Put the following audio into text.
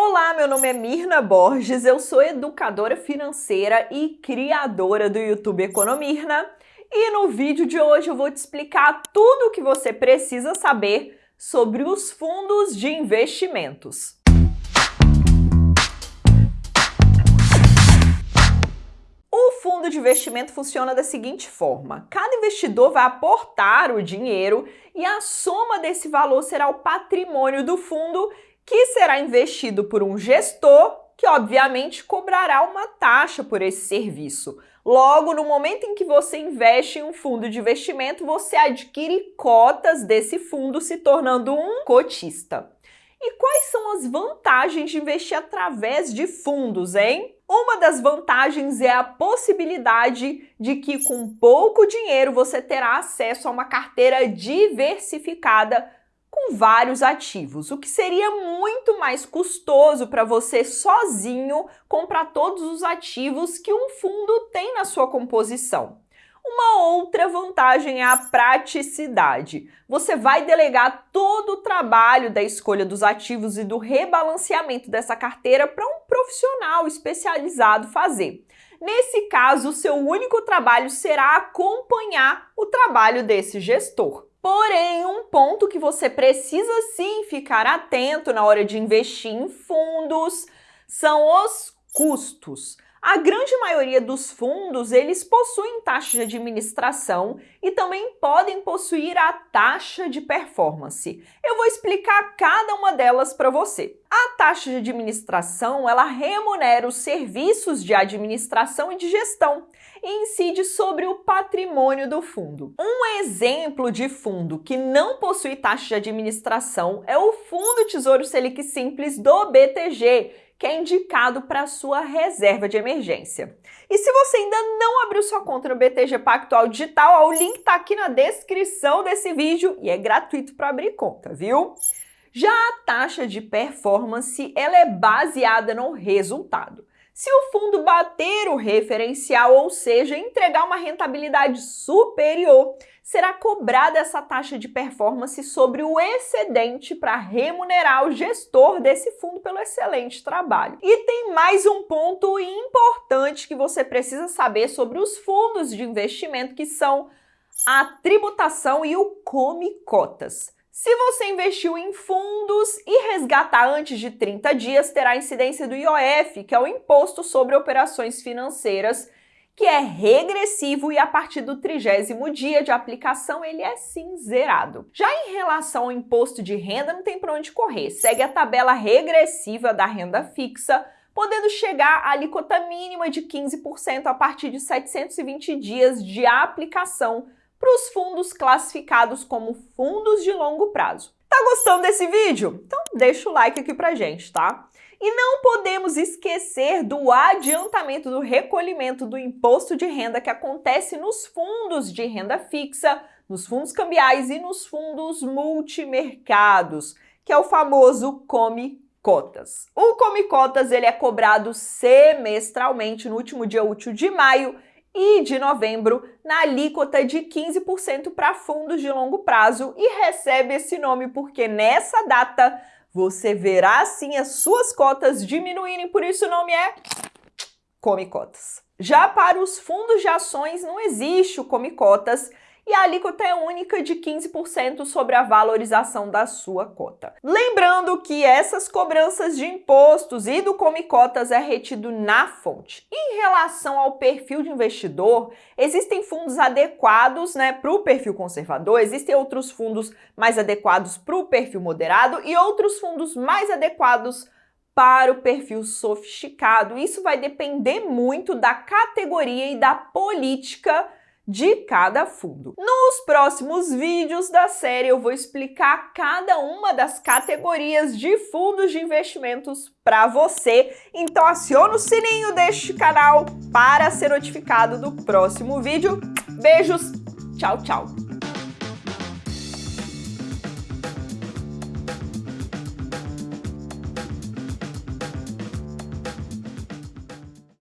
Olá, meu nome é Mirna Borges, eu sou educadora financeira e criadora do YouTube Economirna e no vídeo de hoje eu vou te explicar tudo o que você precisa saber sobre os fundos de investimentos. O fundo de investimento funciona da seguinte forma: cada investidor vai aportar o dinheiro e a soma desse valor será o patrimônio do fundo que será investido por um gestor que, obviamente, cobrará uma taxa por esse serviço. Logo, no momento em que você investe em um fundo de investimento, você adquire cotas desse fundo, se tornando um cotista. E quais são as vantagens de investir através de fundos, hein? Uma das vantagens é a possibilidade de que com pouco dinheiro você terá acesso a uma carteira diversificada com vários ativos, o que seria muito mais custoso para você sozinho comprar todos os ativos que um fundo tem na sua composição. Uma outra vantagem é a praticidade. Você vai delegar todo o trabalho da escolha dos ativos e do rebalanceamento dessa carteira para um profissional especializado fazer. Nesse caso, seu único trabalho será acompanhar o trabalho desse gestor. Porém, um ponto que você precisa sim ficar atento na hora de investir em fundos são os custos. A grande maioria dos fundos, eles possuem taxa de administração e também podem possuir a taxa de performance. Eu vou explicar cada uma delas para você. A taxa de administração, ela remunera os serviços de administração e de gestão e incide sobre o patrimônio do fundo. Um exemplo de fundo que não possui taxa de administração é o Fundo Tesouro Selic Simples do BTG, que é indicado para sua reserva de emergência. E se você ainda não abriu sua conta no BTG Pactual Digital, o link está aqui na descrição desse vídeo e é gratuito para abrir conta, viu? Já a taxa de performance, ela é baseada no resultado. Se o fundo bater o referencial, ou seja, entregar uma rentabilidade superior, será cobrada essa taxa de performance sobre o excedente para remunerar o gestor desse fundo pelo excelente trabalho. E tem mais um ponto importante que você precisa saber sobre os fundos de investimento, que são a tributação e o come cotas. Se você investiu em fundos e resgatar antes de 30 dias, terá incidência do IOF, que é o Imposto sobre Operações Financeiras, que é regressivo e a partir do trigésimo dia de aplicação ele é sim zerado. Já em relação ao imposto de renda, não tem para onde correr. Segue a tabela regressiva da renda fixa, podendo chegar à alíquota mínima de 15% a partir de 720 dias de aplicação para os fundos classificados como fundos de longo prazo. Tá gostando desse vídeo? Então deixa o like aqui pra gente, tá? E não podemos esquecer do adiantamento do recolhimento do imposto de renda que acontece nos fundos de renda fixa, nos fundos cambiais e nos fundos multimercados, que é o famoso Come Cotas. O Come Cotas ele é cobrado semestralmente no último dia útil de maio e de novembro na alíquota de 15% para fundos de longo prazo e recebe esse nome porque nessa data você verá sim as suas cotas diminuírem, por isso o nome é Come Cotas. Já para os fundos de ações não existe o Come Cotas, e a alíquota é única de 15% sobre a valorização da sua cota. Lembrando que essas cobranças de impostos e do Come Cotas é retido na fonte. Em relação ao perfil de investidor, existem fundos adequados né, para o perfil conservador, existem outros fundos mais adequados para o perfil moderado e outros fundos mais adequados para o perfil sofisticado. Isso vai depender muito da categoria e da política de cada fundo. Nos próximos vídeos da série eu vou explicar cada uma das categorias de fundos de investimentos para você. Então aciona o sininho deste canal para ser notificado do próximo vídeo. Beijos, tchau, tchau!